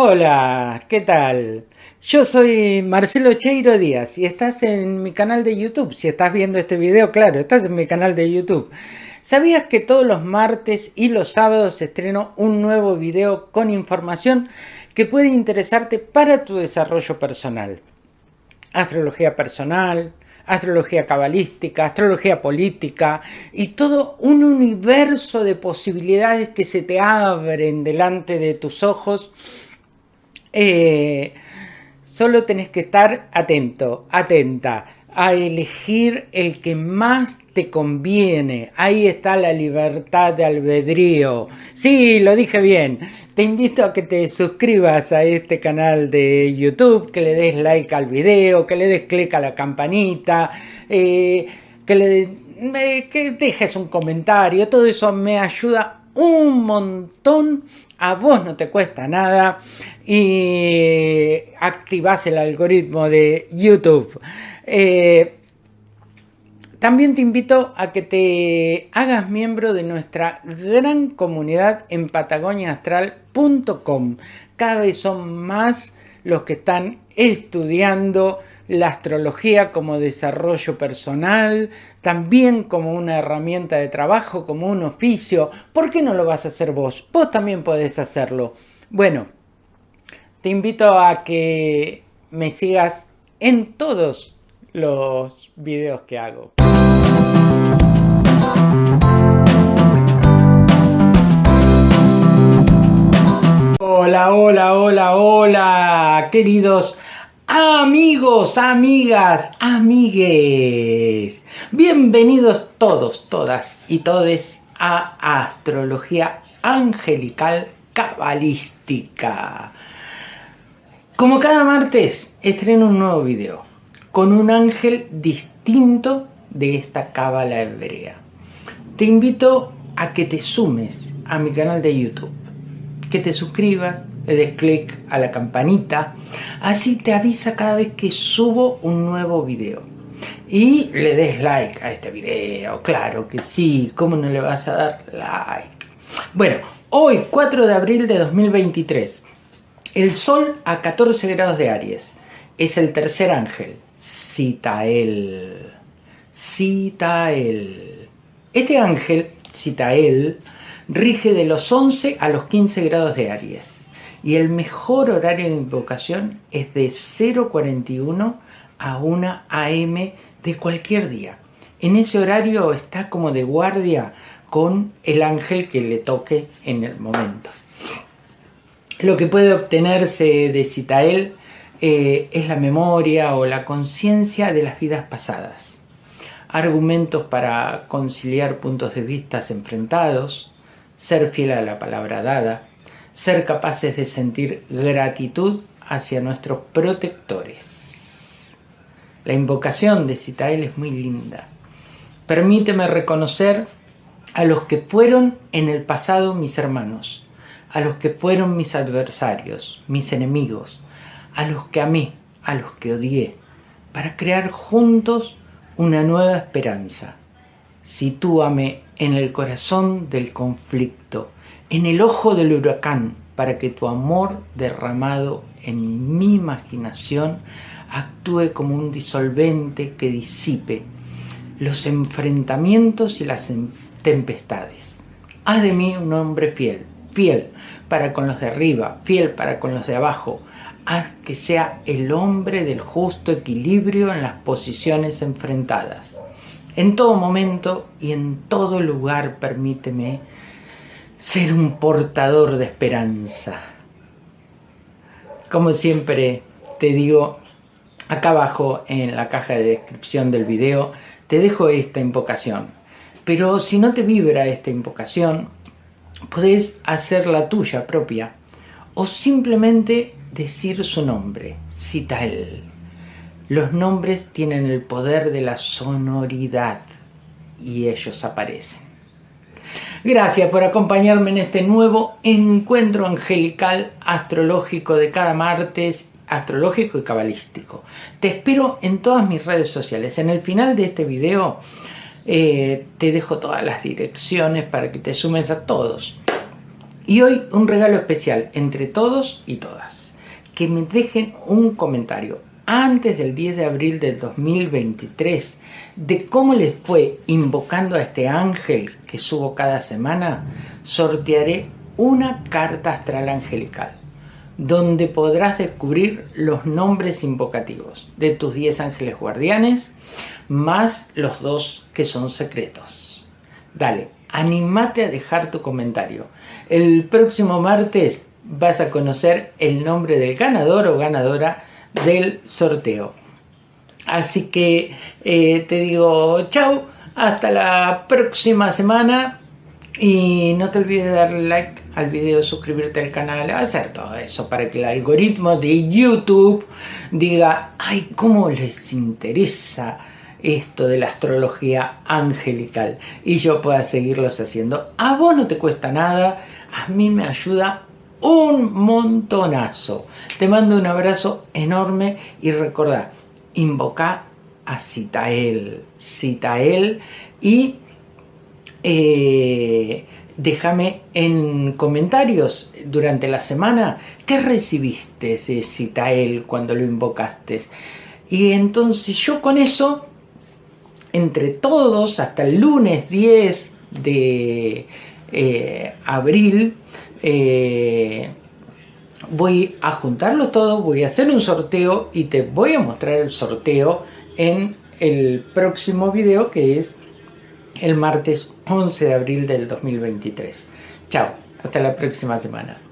Hola, ¿qué tal? Yo soy Marcelo Cheiro Díaz y estás en mi canal de YouTube. Si estás viendo este video, claro, estás en mi canal de YouTube. ¿Sabías que todos los martes y los sábados estreno un nuevo video con información que puede interesarte para tu desarrollo personal? Astrología personal, astrología cabalística, astrología política y todo un universo de posibilidades que se te abren delante de tus ojos. Eh, solo tenés que estar atento, atenta a elegir el que más te conviene. Ahí está la libertad de albedrío. Sí, lo dije bien. Te invito a que te suscribas a este canal de YouTube, que le des like al video, que le des clic a la campanita, eh, que le que dejes un comentario. Todo eso me ayuda un montón. A vos no te cuesta nada y activas el algoritmo de YouTube. Eh, también te invito a que te hagas miembro de nuestra gran comunidad en patagoniaastral.com. Cada vez son más los que están estudiando la astrología como desarrollo personal, también como una herramienta de trabajo, como un oficio. ¿Por qué no lo vas a hacer vos? Vos también podés hacerlo. Bueno, te invito a que me sigas en todos los videos que hago. Hola, hola, hola, hola, queridos amigos, amigas, amigues. Bienvenidos todos, todas y todes a Astrología Angelical Cabalística. Como cada martes, estreno un nuevo video con un ángel distinto de esta cábala hebrea. Te invito a que te sumes a mi canal de YouTube, que te suscribas, le des clic a la campanita, así te avisa cada vez que subo un nuevo video. Y le des like a este video, claro que sí, ¿cómo no le vas a dar like? Bueno, hoy 4 de abril de 2023, el Sol a 14 grados de Aries, es el tercer ángel, Citael. Citael. Este ángel, Citael, rige de los 11 a los 15 grados de Aries. Y el mejor horario de invocación es de 0.41 a 1 am de cualquier día. En ese horario está como de guardia con el ángel que le toque en el momento. Lo que puede obtenerse de Citael eh, es la memoria o la conciencia de las vidas pasadas. Argumentos para conciliar puntos de vista enfrentados, ser fiel a la palabra dada, ser capaces de sentir gratitud hacia nuestros protectores. La invocación de Citael es muy linda. Permíteme reconocer a los que fueron en el pasado mis hermanos, a los que fueron mis adversarios, mis enemigos, a los que amé, a los que odié, para crear juntos una nueva esperanza. Sitúame en el corazón del conflicto, en el ojo del huracán, para que tu amor derramado en mi imaginación actúe como un disolvente que disipe los enfrentamientos y las tempestades. Haz de mí un hombre fiel, fiel para con los de arriba, fiel para con los de abajo, haz que sea el hombre del justo equilibrio en las posiciones enfrentadas. En todo momento y en todo lugar permíteme ser un portador de esperanza. Como siempre te digo, acá abajo en la caja de descripción del video te dejo esta invocación. Pero si no te vibra esta invocación, podés hacer la tuya propia o simplemente decir su nombre, Cital. Los nombres tienen el poder de la sonoridad y ellos aparecen. Gracias por acompañarme en este nuevo encuentro angelical astrológico de cada martes, astrológico y cabalístico. Te espero en todas mis redes sociales. En el final de este video eh, te dejo todas las direcciones para que te sumes a todos Y hoy un regalo especial entre todos y todas. Que me dejen un comentario antes del 10 de abril del 2023 de cómo les fue invocando a este ángel que subo cada semana, sortearé una carta astral angelical donde podrás descubrir los nombres invocativos de tus 10 ángeles guardianes más los dos que son secretos. Dale, animate a dejar tu comentario. El próximo martes vas a conocer el nombre del ganador o ganadora del sorteo. Así que eh, te digo chao, hasta la próxima semana y no te olvides de darle like al video, suscribirte al canal, hacer todo eso para que el algoritmo de YouTube diga, ay, cómo les interesa esto de la astrología angelical y yo pueda seguirlos haciendo. A vos no te cuesta nada, a mí me ayuda un montonazo. Te mando un abrazo enorme y recordá, invoca a Citael, Citael y eh, déjame en comentarios durante la semana qué recibiste de Citael cuando lo invocaste. Y entonces yo con eso, entre todos, hasta el lunes 10 de eh, abril, eh, voy a juntarlos todos, voy a hacer un sorteo y te voy a mostrar el sorteo en el próximo video que es el martes 11 de abril del 2023. Chao, hasta la próxima semana.